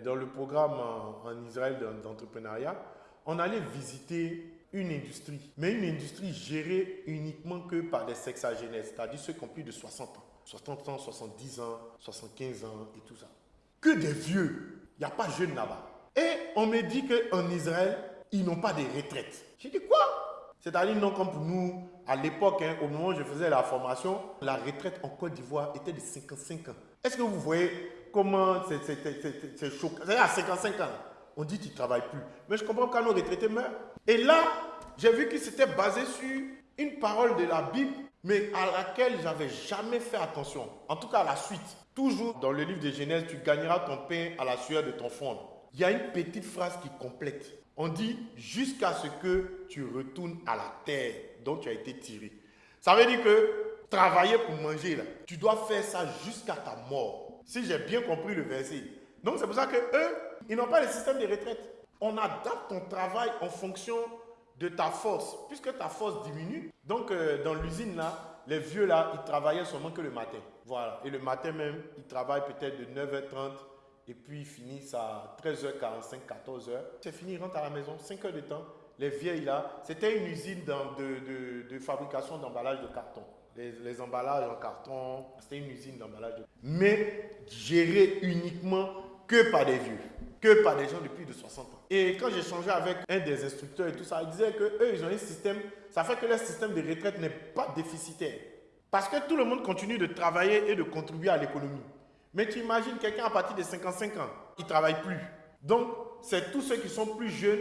dans le programme en, Israël d'entrepreneuriat, on allait visiter une industrie, mais une industrie gérée uniquement que par des sexagénaires, c'est-à-dire ceux qui ont plus de 60 ans, 60 ans, 70 ans, 75 ans et tout ça. Que des vieux, il n'y a pas jeunes là-bas. Et on me dit qu'en Israël, ils n'ont pas de retraite. J'ai dit quoi? C'est-à-dire non comme pour nous, à l'époque, hein, au moment où je faisais la formation, la retraite en Côte d'Ivoire était de 55 ans. Est-ce que vous voyez comment c'est choquant C'est à 55 ans, on dit tu ne travailles plus. Mais je comprends quand nos retraités meurent. Et là, j'ai vu qu'il s'était basé sur une parole de la Bible, mais à laquelle j'avais jamais fait attention. En tout cas, la suite. Toujours dans le livre de Genèse, tu gagneras ton pain à la sueur de ton front. Il y a une petite phrase qui complète. On dit jusqu'à ce que tu retournes à la terre dont tu as été tiré. Ça veut dire que travailler pour manger, tu dois faire ça jusqu'à ta mort. Si j'ai bien compris le verset. Donc c'est pour ça que eux, ils n'ont pas de système de retraite. On adapte ton travail en fonction de ta force. Puisque ta force diminue, donc euh, dans l'usine là, les vieux là, ils travaillaient seulement que le matin. Voilà. Et le matin même, ils travaillent peut-être de 9h30 et puis ils finissent à 13h45, 14h. C'est fini, ils rentrent à la maison, 5 heures de temps. Les vieilles là, c'était une usine de, de, fabrication d'emballage de carton. Les, emballages en carton, c'était une usine d'emballage. De... Mais gérée uniquement que par des vieux, que par des gens de plus de 60 ans. Et quand changé avec un des instructeurs et tout ça, il disait que eux, ils ont un système, ça fait que leur système de retraite n'est pas déficitaire. Parce que tout le monde continue de travailler et de contribuer à l'économie. Mais tu imagines quelqu'un à partir de 55 ans, il ne travaille plus. Donc, c'est tous ceux qui sont plus jeunes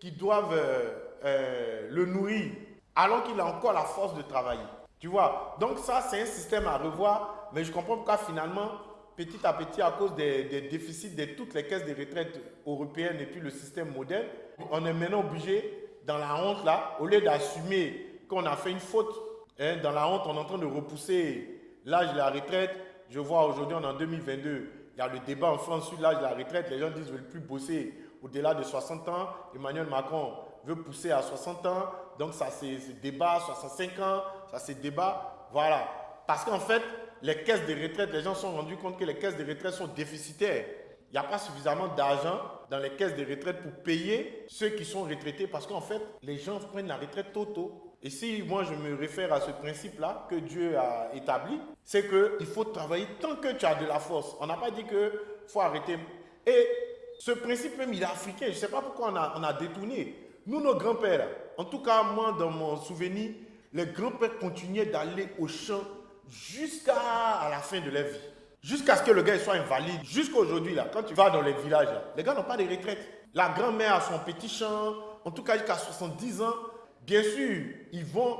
qui doivent euh, euh, le nourrir alors qu'il a encore la force de travailler. Tu vois Donc ça, c'est un système à revoir. Mais je comprends pourquoi finalement, petit à petit, à cause des, déficits de toutes les caisses de retraite européennes et puis le système moderne, on est maintenant obligé, dans la honte là, au lieu d'assumer qu'on a fait une faute, hein, dans la honte, on est en train de repousser l'âge de la retraite, je vois aujourd'hui, on est en 2022, il y a le débat en France sur l'âge de la retraite. Les gens disent qu'ils ne veulent plus bosser au-delà de 60 ans. Emmanuel Macron veut pousser à 60 ans. Donc ça c'est débat, 65 ans, ça c'est débat. Voilà. Parce qu'en fait, les caisses de retraite, les gens se sont rendus compte que les caisses de retraite sont déficitaires. Il n'y a pas suffisamment d'argent dans les caisses de retraite pour payer ceux qui sont retraités parce qu'en fait, les gens prennent la retraite tôt tôt. Et si moi je me réfère à ce principe-là que Dieu a établi, c'est qu'il faut travailler tant que tu as de la force. On n'a pas dit qu'il faut arrêter. Et ce principe même, il est africain. Je ne sais pas pourquoi on a détourné. Nous, nos grands-pères, en tout cas moi dans mon souvenir, les grands-pères continuaient d'aller au champ jusqu'à la fin de leur vie. Jusqu'à ce que le gars soit invalide. Jusqu'à aujourd'hui, là, quand tu vas dans les villages, les gars n'ont pas de retraite. La grand-mère a son petit champ, en tout cas jusqu'à 70 ans, Bien sûr, ils vont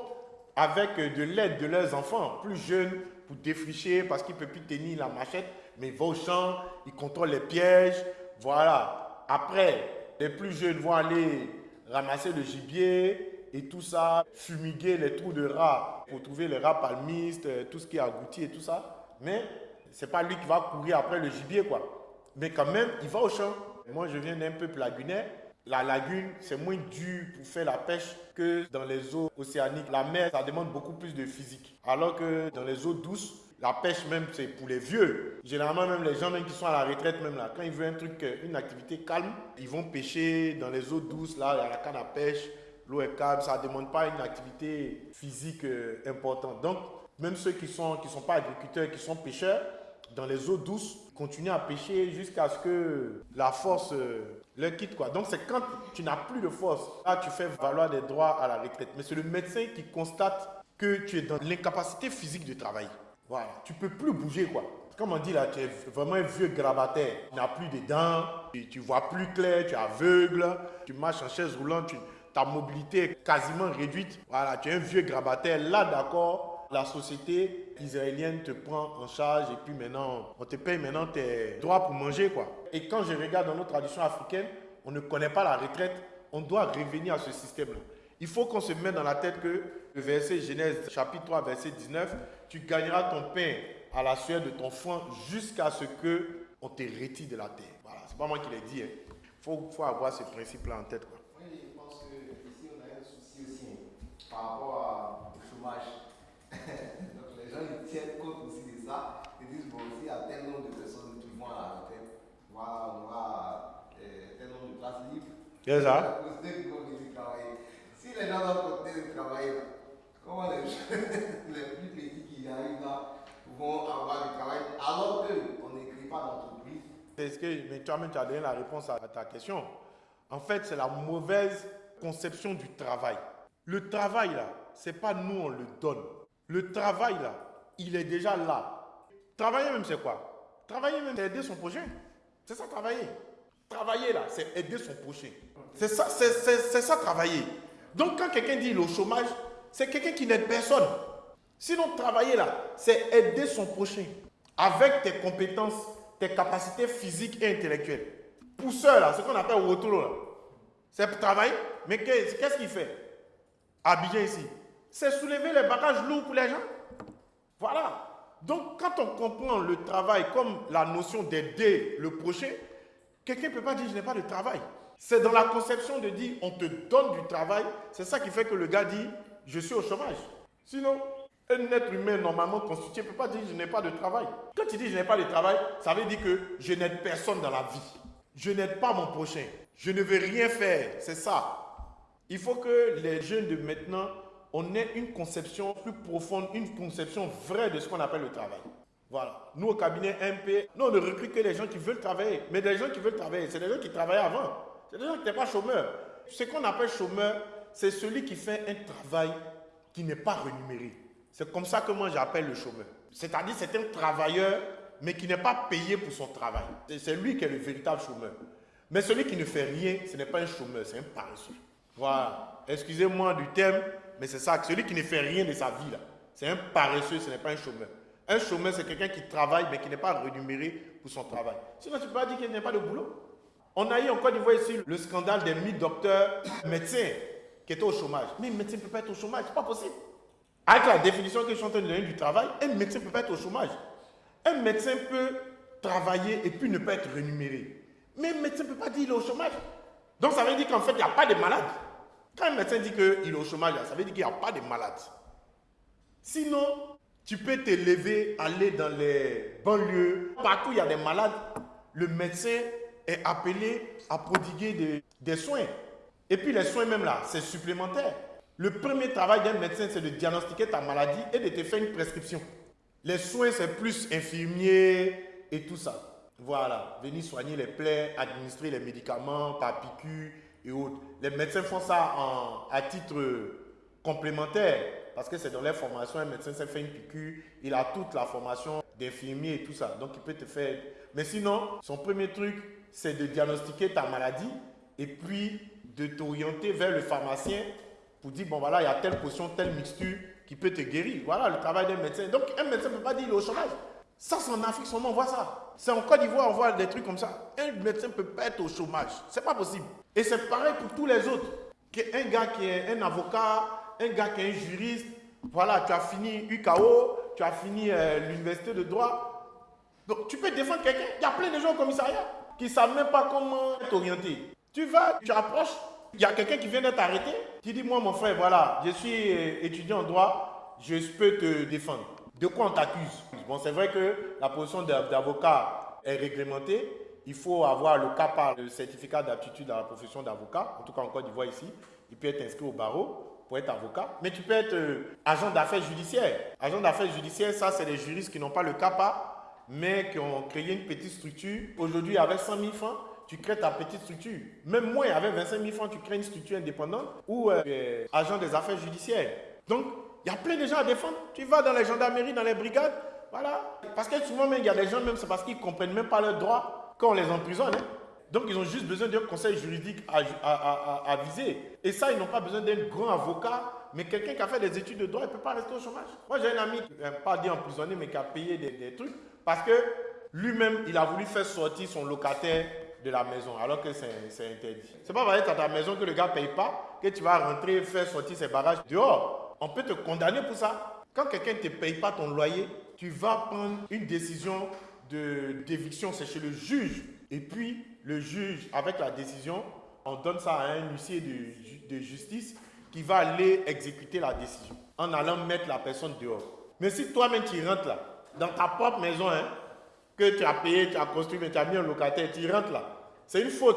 avec de l'aide de leurs enfants plus jeunes pour défricher parce qu'ils ne peuvent plus tenir la machette, mais ils vont au champ, ils contrôlent les pièges. Voilà. Après, les plus jeunes vont aller ramasser le gibier et tout ça, fumiguer les trous de rats pour trouver les rats palmistes, euh, tout ce qui est agouti et tout ça. Mais ce n'est pas lui qui va courir après le gibier, quoi. Mais quand même, il va au champ. Moi, je viens d'un peuple lagunaire la lagune, c'est moins dur pour faire la pêche que dans les eaux océaniques. La mer, ça demande beaucoup plus de physique. Alors que dans les eaux douces, la pêche même, c'est pour les vieux. Généralement, même les gens même qui sont à la retraite, même là, quand ils veulent un truc, euh, une activité calme, ils vont pêcher dans les eaux douces, là, a la canne à pêche, l'eau est calme, ça ne demande pas une activité physique euh, importante. Donc, même ceux qui ne sont, qui sont pas agriculteurs, qui sont pêcheurs, dans les eaux douces, continuent à pêcher jusqu'à ce que la force euh, le quitte quoi. Donc c'est quand tu n'as plus de force, là tu fais valoir des droits à la retraite. Mais c'est le médecin qui constate que tu es dans l'incapacité physique de travailler. Voilà, tu peux plus bouger quoi. Comme on dit là, tu es vraiment un vieux grabataire. Tu n'as plus de dents, tu, ne vois plus clair, tu es aveugle, tu marches en chaise roulante, ta mobilité est quasiment réduite. Voilà, tu es un vieux grabataire. Là d'accord, la société israélienne te prend en charge et puis maintenant, on te paye maintenant tes droits pour manger quoi. Et quand je regarde dans nos traditions africaines, on ne connaît pas la retraite, on doit revenir à ce système-là. Il faut qu'on se mette dans la tête que le verset Genèse chapitre 3 verset 19, tu gagneras ton pain à la sueur de ton front jusqu'à ce que on te retire de la terre. Voilà, c'est pas moi qui l'ai dit. Il hein. faut, faut, avoir ce principe-là en tête. Quoi. Oui, je pense qu'ici on a un souci aussi hein, par rapport au chômage. Donc les gens ils tiennent compte aussi de ça. Ils disent bon, aussi il y a tel nombre de personnes qui vont à la retraite, voilà, on va C'est ça. Si les gens doivent continuer de travailler, comment les, les plus petits qui arrivent là vont avoir du travail alors qu'on n'écrit pas d'entreprise? Est-ce que, mais toi-même, tu as donné la réponse à ta question. En fait, c'est la mauvaise conception du travail. Le travail, là, c'est pas nous, on le donne. Le travail, là, il est déjà là. Travailler même, c'est quoi? Travailler même, c'est aider son prochain. C'est ça, travailler. Travailler, là, c'est aider son prochain. C'est ça, c'est ça, travailler. Donc, quand quelqu'un dit le chômage, c'est quelqu'un qui n'aide personne. Sinon, travailler, là, c'est aider son prochain. Avec tes compétences, tes capacités physiques et intellectuelles. Pousseur, là, ce qu'on appelle retour, là, c'est travailler. Mais qu'est-ce qu'il fait? Habiller ici. C'est soulever les bagages lourds pour les gens. Voilà. Donc, quand on comprend le travail comme la notion d'aider le prochain, quelqu'un ne peut pas dire je n'ai pas de travail. C'est dans la conception de dire on te donne du travail. C'est ça qui fait que le gars dit je suis au chômage. Sinon, un être humain normalement constitué ne peut pas dire je n'ai pas de travail. Quand tu dis je n'ai pas de travail, ça veut dire que je n'aide personne dans la vie. Je n'aide pas mon prochain. Je ne veux rien faire. C'est ça. Il faut que les jeunes de maintenant on ait une conception plus profonde, une conception vraie de ce qu'on appelle le travail. Voilà. Nous, au cabinet MP, nous, on ne recrute que les gens qui veulent travailler. Mais des gens qui veulent travailler, c'est des gens qui travaillaient avant. C'est des gens qui n'étaient pas chômeurs. Ce qu'on appelle chômeur, c'est celui qui fait un travail qui n'est pas rémunéré. C'est comme ça que moi j'appelle le chômeur. C'est-à-dire c'est un travailleur, mais qui n'est pas payé pour son travail. C'est lui qui est le véritable chômeur. Mais celui qui ne fait rien, ce n'est pas un chômeur, c'est un paresseux. Voilà. Excusez-moi du terme, mais c'est ça, celui qui ne fait rien de sa vie, là, c'est un paresseux, ce n'est pas un chômeur. Un chômeur, c'est quelqu'un qui travaille, mais qui n'est pas rémunéré pour son travail. Sinon, tu peux pas dire qu'il n'y a pas de boulot. On a eu en Côte d'Ivoire ici le scandale des 1000 docteurs médecins qui étaient au chômage. Mais un médecin ne peut pas être au chômage, c'est pas possible. Avec la définition que je suis en train de donner du travail, un médecin ne peut pas être au chômage. Un médecin peut travailler et puis ne pas être rémunéré. Mais un médecin ne peut pas dire qu'il est au chômage. Donc ça veut dire qu'en fait, il n'y a pas de malades. Quand un médecin dit qu'il est au chômage, ça veut dire qu'il n'y a pas de malades. Sinon, tu peux te lever, aller dans les banlieues, partout il y a des malades, le médecin est appelé à prodiguer des, des soins. Et puis les soins même là, c'est supplémentaire. Le premier travail d'un médecin, c'est de diagnostiquer ta maladie et de te faire une prescription. Les soins, c'est plus infirmier et tout ça. Voilà, venir soigner les plaies, administrer les médicaments par piqûre, et autres. Les médecins font ça en, à titre complémentaire parce que c'est dans leur formation. Un médecin s'est fait une piqûre, il a toute la formation d'infirmier et tout ça. Donc il peut te faire. Mais sinon, son premier truc, c'est de diagnostiquer ta maladie et puis de t'orienter vers le pharmacien pour dire bon voilà, il y a telle potion, telle mixture qui peut te guérir. Voilà le travail d'un médecin. Donc un médecin ne peut pas dire il est au chômage. Ça, c'est en Afrique seulement, on voit ça. C'est en Côte d'Ivoire, on voit des trucs comme ça. Un médecin ne peut pas être au chômage. C'est pas possible. Et c'est pareil pour tous les autres. Un gars qui est un avocat, un gars qui est un juriste, voilà, tu as fini UKO, tu as fini euh, l'université de droit. Donc, tu peux défendre quelqu'un. Il y a plein de gens au commissariat qui ne savent même pas comment t'orienter. Tu vas, tu approches, il y a quelqu'un qui vient d'être arrêté. Tu dis, moi, mon frère, voilà, je suis euh, étudiant en droit, je peux te défendre. De quoi on t'accuse? Bon, c'est vrai que la position d'avocat est réglementée. Il faut avoir le CAPA, le certificat d'aptitude à la profession d'avocat. En tout cas, en Côte d'Ivoire ici, il peut être inscrit au barreau pour être avocat. Mais tu peux être euh, agent d'affaires judiciaires. Agent d'affaires judiciaires, ça, c'est des juristes qui n'ont pas le CAPA, mais qui ont créé une petite structure. Aujourd'hui, avec 100 000 francs, tu crées ta petite structure. Même moins, avec 25 000 francs, tu crées une structure indépendante ou euh, agent des affaires judiciaires. Donc, il y a plein de gens à défendre. Tu vas dans les gendarmeries, dans les brigades, voilà. Parce que souvent, il y a des gens, même c'est parce qu'ils ne comprennent même pas leurs droits quand on les emprisonne. Hein. Donc, ils ont juste besoin d'un conseil juridique à, viser. Et ça, ils n'ont pas besoin d'un grand avocat, mais quelqu'un qui a fait des études de droit, il ne peut pas rester au chômage. Moi, j'ai un ami, pas dit emprisonné, mais qui a payé des, des trucs, parce que lui-même, il a voulu faire sortir son locataire de la maison, alors que c'est interdit. C'est pas vrai que ta maison que le gars ne paye pas, que tu vas rentrer faire sortir ses bagages dehors on peut te condamner pour ça. Quand quelqu'un ne te paye pas ton loyer, tu vas prendre une décision d'éviction, c'est chez le juge. Et puis, le juge, avec la décision, on donne ça à un huissier de, justice qui va aller exécuter la décision en allant mettre la personne dehors. Mais si toi-même tu rentres là, dans ta propre maison, hein, que tu as payé, tu as construit, mais tu as mis un locataire, tu rentres là, c'est une faute.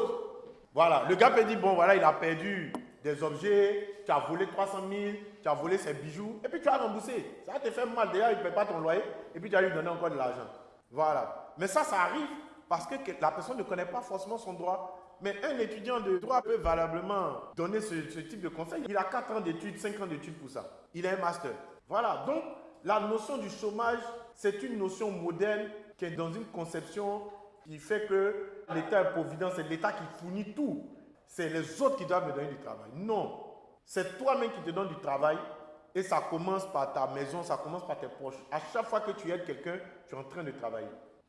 Voilà, le gars peut dire, bon, voilà, il a perdu des objets, tu as volé 300 000, tu as volé ses bijoux, et puis tu as remboursé. Ça te fait mal, déjà, il ne paie pas ton loyer, et puis tu as lui donné encore de l'argent. Voilà. Mais ça, ça arrive parce que la personne ne connaît pas forcément son droit. Mais un étudiant de droit peut valablement donner ce, ce type de conseil. Il a 4 ans d'études, 5 ans d'études pour ça. Il a un master. Voilà. Donc, la notion du chômage, c'est une notion moderne qui est dans une conception qui fait que l'État est provident, c'est l'État qui fournit tout. C'est les autres qui doivent me donner du travail. Non. C'est toi-même qui te donnes du travail et ça commence par ta maison, ça commence par tes proches. À chaque fois que tu aides quelqu'un, tu es en train de travailler.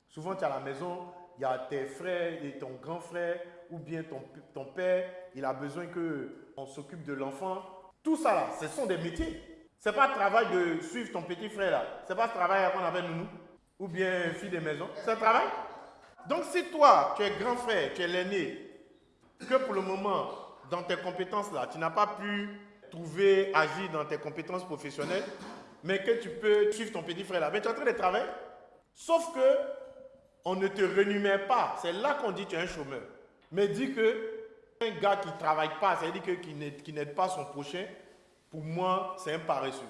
Souvent, tu es à la maison, il y a tes frères et ton grand frère ou bien ton, ton père, il a besoin qu'on s'occupe de l'enfant. Tout ça là, ce sont des métiers. Ce n'est pas le travail de suivre ton petit frère là. Ce n'est pas ce travail qu'on appelle nous ou bien fille de maison. C'est un travail. Donc si toi, tu es grand frère, tu es l'aîné, que pour le moment, dans tes compétences là, tu n'as pas pu trouver, agir dans tes compétences professionnelles, mais que tu peux suivre ton petit frère là, mais tu es en train de travailler. Sauf que on ne te renumère pas. C'est là qu'on dit que tu es un chômeur. Mais dit que un gars qui ne travaille pas, c'est-à-dire qui n'aide pas son prochain, pour moi, c'est un paresseux.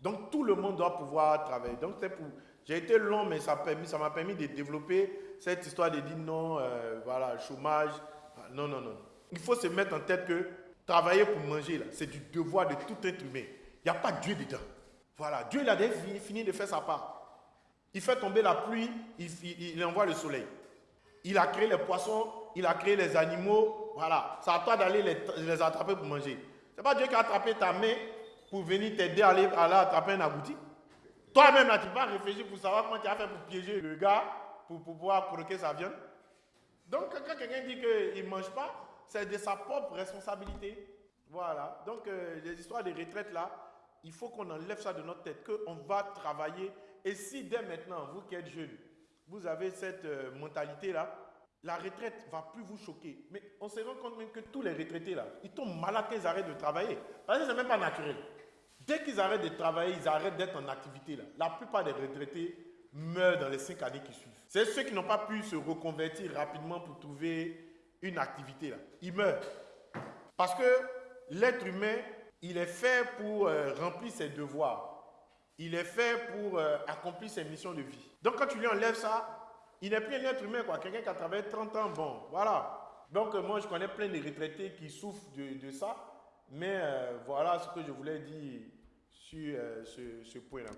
Donc tout le monde doit pouvoir travailler. Donc c'est pour. J'ai été long, mais ça m'a permis, de développer cette histoire de dire non, euh, voilà, chômage. Non, non, non. Il faut se mettre en tête que travailler pour manger, c'est du devoir de tout être humain. Il n'y a pas Dieu dedans. Voilà, Dieu il a fini de faire sa part. Il fait tomber la pluie, il, envoie le soleil. Il a créé les poissons, il a créé les animaux. Voilà, c'est à toi d'aller les, attraper pour manger. Ce n'est pas Dieu qui a attrapé ta main pour venir t'aider à aller, attraper un agouti. Toi-même, là, tu vas réfléchir pour savoir comment tu as fait pour piéger le gars pour, pouvoir croquer sa viande. Donc, quand quelqu'un dit qu'il ne mange pas, c'est de sa propre responsabilité. Voilà. Donc, euh, les histoires de retraite là, il faut qu'on enlève ça de notre tête, qu'on va travailler et si dès maintenant, vous qui êtes jeune, vous avez cette euh, mentalité-là, la retraite va plus vous choquer. Mais on se rend compte même que tous les retraités, là, ils tombent malades quand ils arrêtent de travailler. Parce que ce n'est même pas naturel. Dès qu'ils arrêtent de travailler, ils arrêtent d'être en activité. Là. La plupart des retraités meurent dans les cinq années qui suivent. C'est ceux qui n'ont pas pu se reconvertir rapidement pour trouver une activité. Là. Ils meurent. Parce que l'être humain, il est fait pour euh, remplir ses devoirs il est fait pour euh, accomplir ses missions de vie. Donc quand tu lui enlèves ça, il n'est plus un être humain, quoi. Quelqu'un qui a travaillé 30 ans, bon, voilà. Donc euh, moi, je connais plein de retraités qui souffrent de, ça. Mais voilà ce que je voulais dire sur ce point-là.